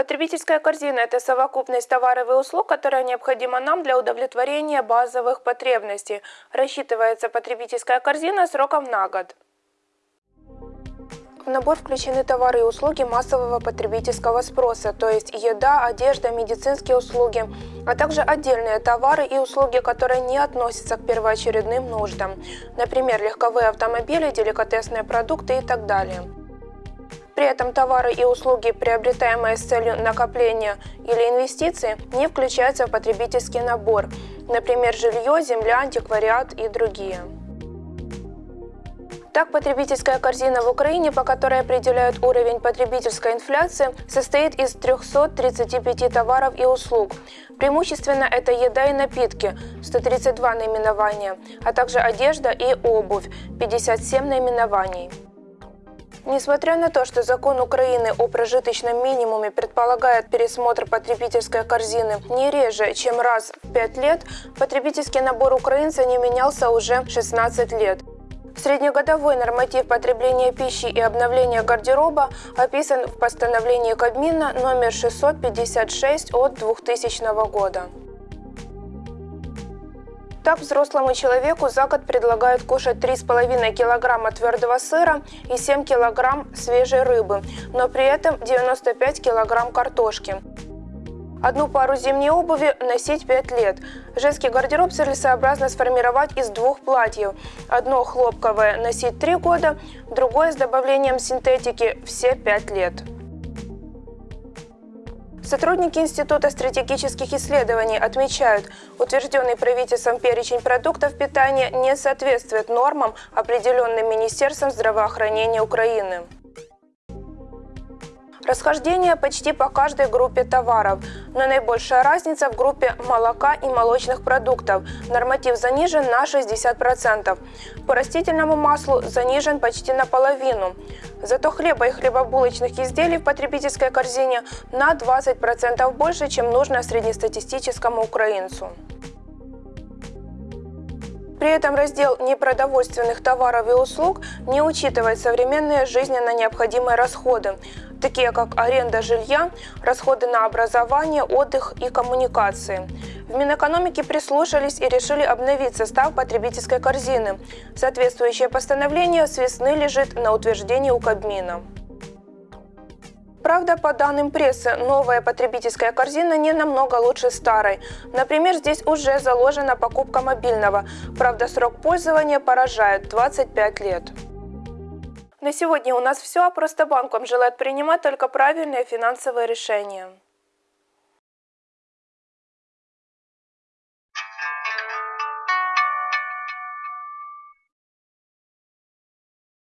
Потребительская корзина – это совокупность товаров и услуг, которая необходима нам для удовлетворения базовых потребностей. Рассчитывается потребительская корзина сроком на год. В набор включены товары и услуги массового потребительского спроса, то есть еда, одежда, медицинские услуги, а также отдельные товары и услуги, которые не относятся к первоочередным нуждам, например, легковые автомобили, деликатесные продукты и так далее. При этом товары и услуги, приобретаемые с целью накопления или инвестиций, не включаются в потребительский набор, например, жилье, земля, антиквариат и другие. Так, потребительская корзина в Украине, по которой определяют уровень потребительской инфляции, состоит из 335 товаров и услуг. Преимущественно это еда и напитки – 132 наименования, а также одежда и обувь – 57 наименований. Несмотря на то, что закон Украины о прожиточном минимуме предполагает пересмотр потребительской корзины не реже, чем раз в 5 лет, потребительский набор украинца не менялся уже 16 лет. Среднегодовой норматив потребления пищи и обновления гардероба описан в постановлении Кабмина номер 656 от 2000 года. Так, взрослому человеку за год предлагают кушать 3,5 килограмма твердого сыра и 7 килограмм свежей рыбы, но при этом 95 килограмм картошки. Одну пару зимней обуви носить 5 лет. Женский гардероб целесообразно сформировать из двух платьев. Одно хлопковое носить 3 года, другое с добавлением синтетики все 5 лет. Сотрудники Института стратегических исследований отмечают, утвержденный правительством перечень продуктов питания не соответствует нормам, определенным Министерством здравоохранения Украины. Расхождение почти по каждой группе товаров, но наибольшая разница в группе молока и молочных продуктов. Норматив занижен на 60%. По растительному маслу занижен почти наполовину. Зато хлеба и хлебобулочных изделий в потребительской корзине на 20% больше, чем нужно среднестатистическому украинцу. При этом раздел непродовольственных товаров и услуг не учитывает современные жизненно необходимые расходы, такие как аренда жилья, расходы на образование, отдых и коммуникации. В Минэкономике прислушались и решили обновить состав потребительской корзины. Соответствующее постановление с весны лежит на утверждении у Кабмина. Правда, по данным прессы, новая потребительская корзина не намного лучше старой. Например, здесь уже заложена покупка мобильного. Правда, срок пользования поражает – 25 лет. На сегодня у нас все, просто банк вам желает принимать только правильные финансовые решения.